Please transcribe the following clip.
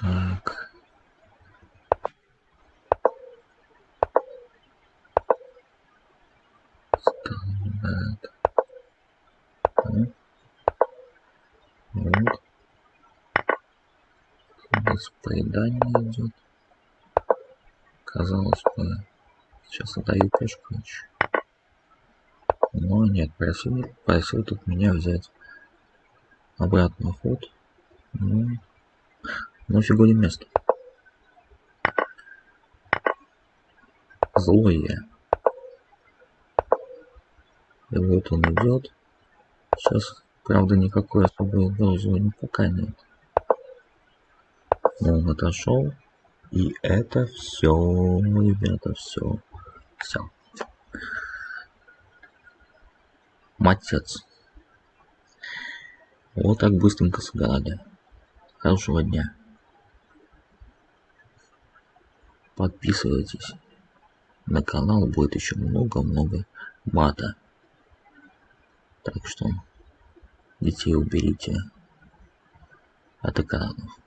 Так. Ну. Вот. Без поедания идет. Казалось бы, сейчас отдаю пешку еще. Но нет, просил, просил тут меня взять обратно ход. Ну, ну фигуре место. Злое. И вот он идет. Сейчас, правда, никакой особой угрозы пока нет. Но он отошел. И это все, ребята, все. Все. Матец. Вот так быстренько сыграли. Хорошего дня. Подписывайтесь на канал, будет еще много-много мата. Так что детей уберите от экранов.